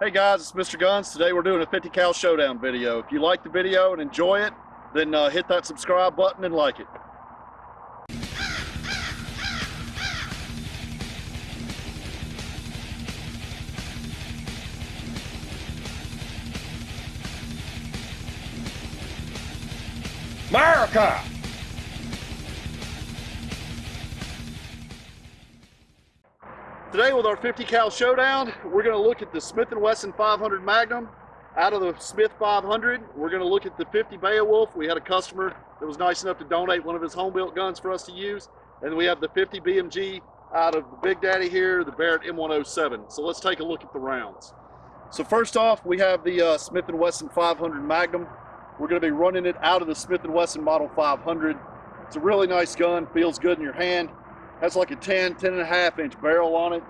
Hey guys, it's Mr. Guns. Today we're doing a 50 cal showdown video. If you like the video and enjoy it, then uh, hit that subscribe button and like it. America! Today with our 50 cal showdown, we're going to look at the Smith & Wesson 500 Magnum. Out of the Smith 500, we're going to look at the 50 Beowulf. We had a customer that was nice enough to donate one of his home-built guns for us to use. And we have the 50 BMG out of the Big Daddy here, the Barrett M107. So let's take a look at the rounds. So first off, we have the uh, Smith & Wesson 500 Magnum. We're going to be running it out of the Smith & Wesson Model 500. It's a really nice gun, feels good in your hand. Has like a 10, 10 and a half inch barrel on it.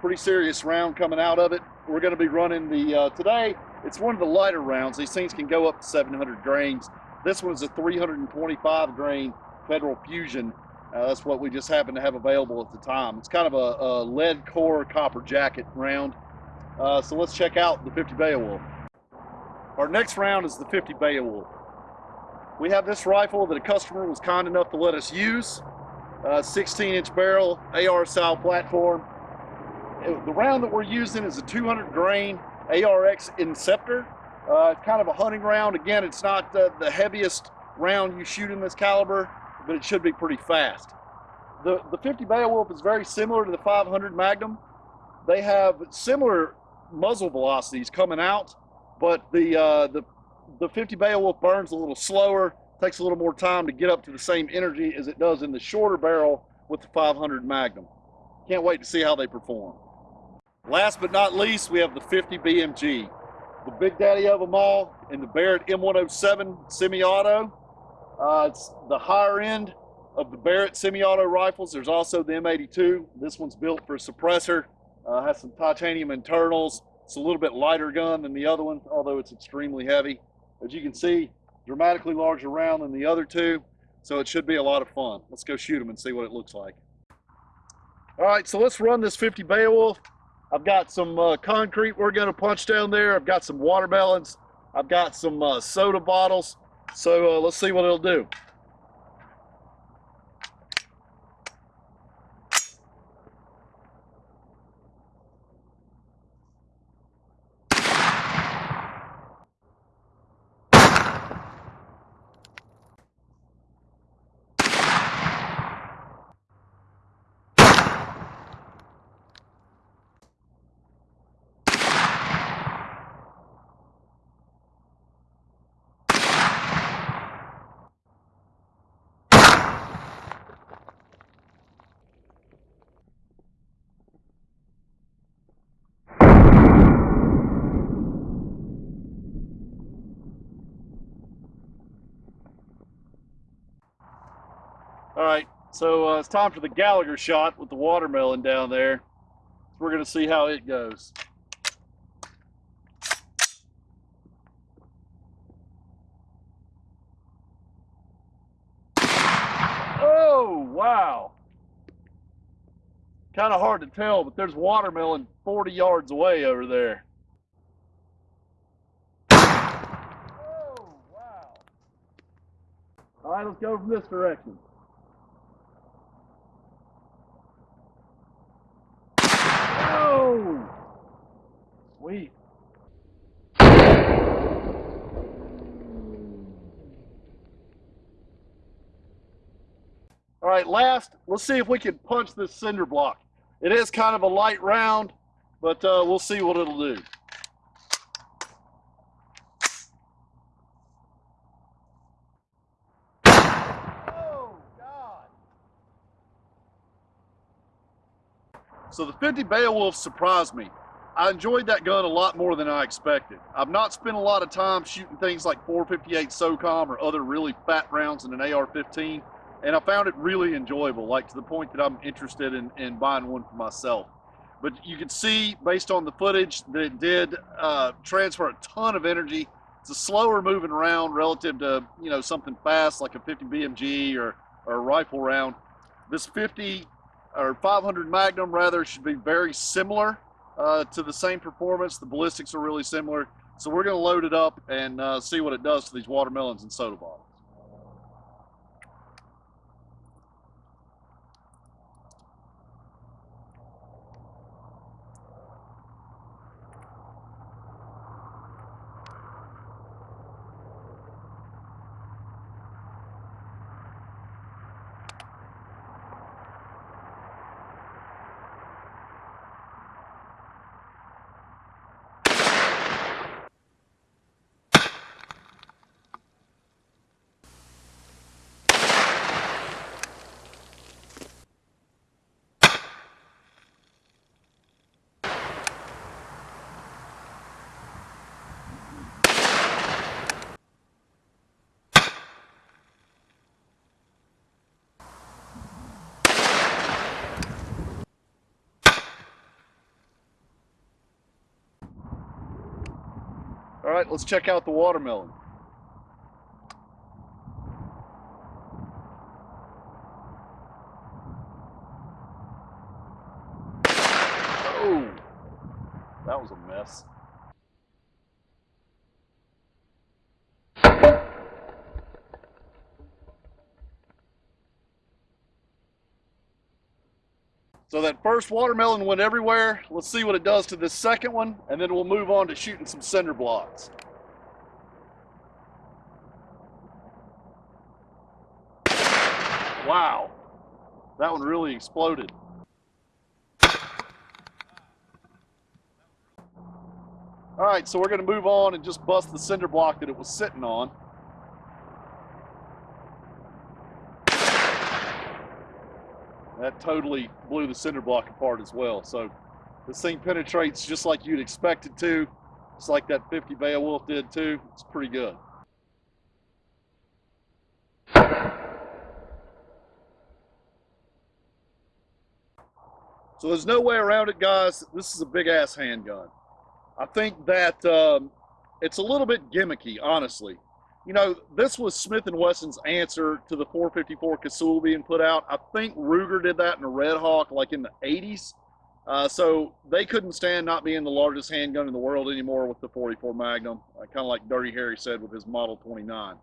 Pretty serious round coming out of it. We're going to be running the, uh, today, it's one of the lighter rounds. These things can go up to 700 grains. This one's a 325 grain Federal Fusion. Uh, that's what we just happened to have available at the time. It's kind of a, a lead core copper jacket round. Uh, so let's check out the 50 Beowulf. Our next round is the 50 Beowulf. We have this rifle that a customer was kind enough to let us use. 16 inch barrel AR style platform. The round that we're using is a 200 grain ARX Inceptor. Uh, kind of a hunting round. Again, it's not the, the heaviest round you shoot in this caliber, but it should be pretty fast. The, the 50 Beowulf is very similar to the 500 Magnum. They have similar muzzle velocities coming out, but the, uh, the, the 50 Beowulf burns a little slower takes a little more time to get up to the same energy as it does in the shorter barrel with the 500 Magnum. Can't wait to see how they perform. Last but not least, we have the 50 BMG, the big daddy of them all, in the Barrett M107 semi-auto. Uh, it's the higher end of the Barrett semi-auto rifles. There's also the M82. This one's built for a suppressor, uh, has some titanium internals. It's a little bit lighter gun than the other one, although it's extremely heavy. As you can see, dramatically larger round than the other two. So it should be a lot of fun. Let's go shoot them and see what it looks like. All right, so let's run this 50 Beowulf. I've got some uh, concrete we're gonna punch down there. I've got some watermelons. I've got some uh, soda bottles. So uh, let's see what it'll do. All right, so uh, it's time for the Gallagher shot with the watermelon down there. So we're gonna see how it goes. Oh, wow. Kind of hard to tell, but there's watermelon 40 yards away over there. Oh, wow. All right, let's go from this direction. Sweet. All right, last, let's see if we can punch this cinder block. It is kind of a light round, but uh, we'll see what it'll do. So the 50 Beowulf surprised me. I enjoyed that gun a lot more than I expected. I've not spent a lot of time shooting things like 458 SOCOM or other really fat rounds in an AR-15, and I found it really enjoyable, like to the point that I'm interested in, in buying one for myself. But you can see, based on the footage, that it did uh, transfer a ton of energy. It's a slower moving round relative to, you know, something fast like a 50 BMG or, or a rifle round. This 50 or 500 Magnum rather should be very similar uh, to the same performance. The ballistics are really similar. So we're going to load it up and uh, see what it does to these watermelons and soda bottles. All right, let's check out the watermelon. Oh, that was a mess. So that first watermelon went everywhere. Let's see what it does to this second one, and then we'll move on to shooting some cinder blocks. Wow, that one really exploded. All right, so we're gonna move on and just bust the cinder block that it was sitting on. That totally blew the cinder block apart as well. So this thing penetrates just like you'd expect it to. It's like that 50 Beowulf did too. It's pretty good. So there's no way around it, guys. This is a big ass handgun. I think that um, it's a little bit gimmicky, honestly you know, this was Smith & Wesson's answer to the 454 Casull being put out. I think Ruger did that in a Red Hawk like in the 80s. Uh, so they couldn't stand not being the largest handgun in the world anymore with the 44 Magnum, uh, kind of like Dirty Harry said with his Model 29.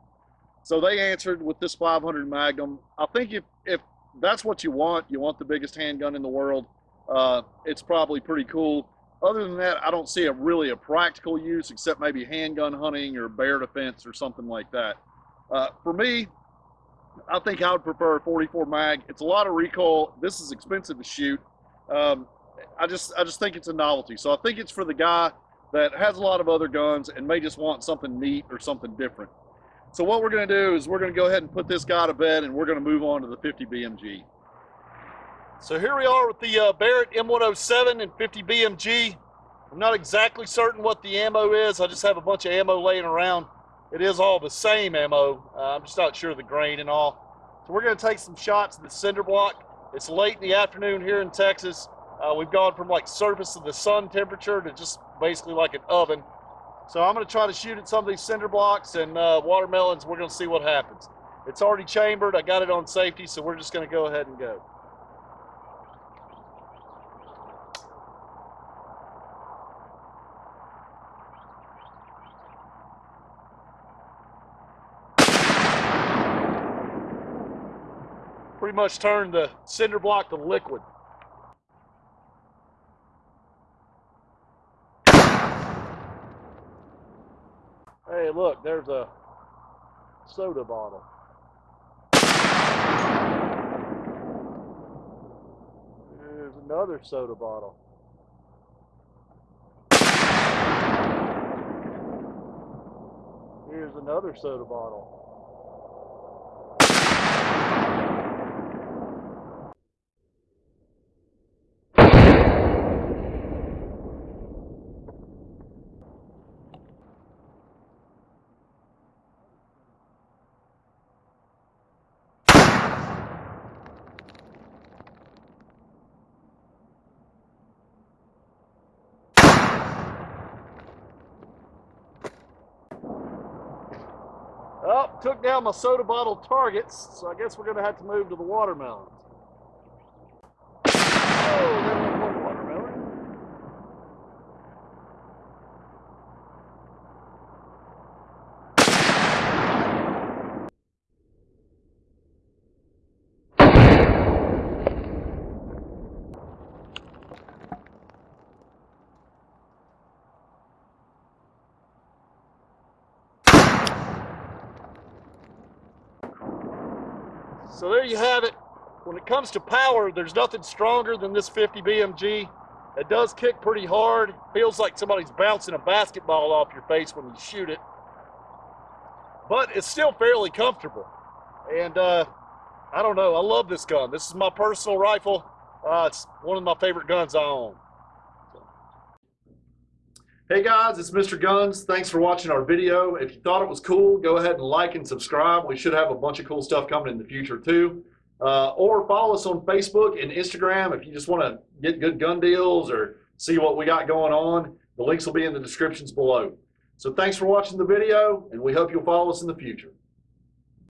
So they answered with this 500 Magnum. I think if, if that's what you want, you want the biggest handgun in the world, uh, it's probably pretty cool. Other than that, I don't see a really a practical use except maybe handgun hunting or bear defense or something like that. Uh, for me, I think I would prefer a 44 mag. It's a lot of recoil. This is expensive to shoot. Um, I just I just think it's a novelty. So I think it's for the guy that has a lot of other guns and may just want something neat or something different. So what we're going to do is we're going to go ahead and put this guy to bed and we're going to move on to the 50 BMG. So here we are with the uh, Barrett M107 and 50 BMG. I'm not exactly certain what the ammo is. I just have a bunch of ammo laying around. It is all the same ammo. Uh, I'm just not sure the grain and all. So we're going to take some shots of the cinder block. It's late in the afternoon here in Texas. Uh, we've gone from like surface of the sun temperature to just basically like an oven. So I'm going to try to shoot at some of these cinder blocks and uh, watermelons. We're going to see what happens. It's already chambered. I got it on safety, so we're just going to go ahead and go. Pretty much turned the cinder block to liquid. Hey, look, there's a soda bottle. There's another soda bottle. Here's another soda bottle. Oh, took down my soda bottle targets, so I guess we're going to have to move to the watermelons. Oh, there went one watermelon. So there you have it. When it comes to power, there's nothing stronger than this 50 BMG. It does kick pretty hard. Feels like somebody's bouncing a basketball off your face when you shoot it. But it's still fairly comfortable. And uh, I don't know, I love this gun. This is my personal rifle. Uh, it's one of my favorite guns I own. Hey guys, it's Mr. Guns. Thanks for watching our video. If you thought it was cool, go ahead and like and subscribe. We should have a bunch of cool stuff coming in the future too. Uh, or follow us on Facebook and Instagram if you just want to get good gun deals or see what we got going on. The links will be in the descriptions below. So thanks for watching the video, and we hope you'll follow us in the future.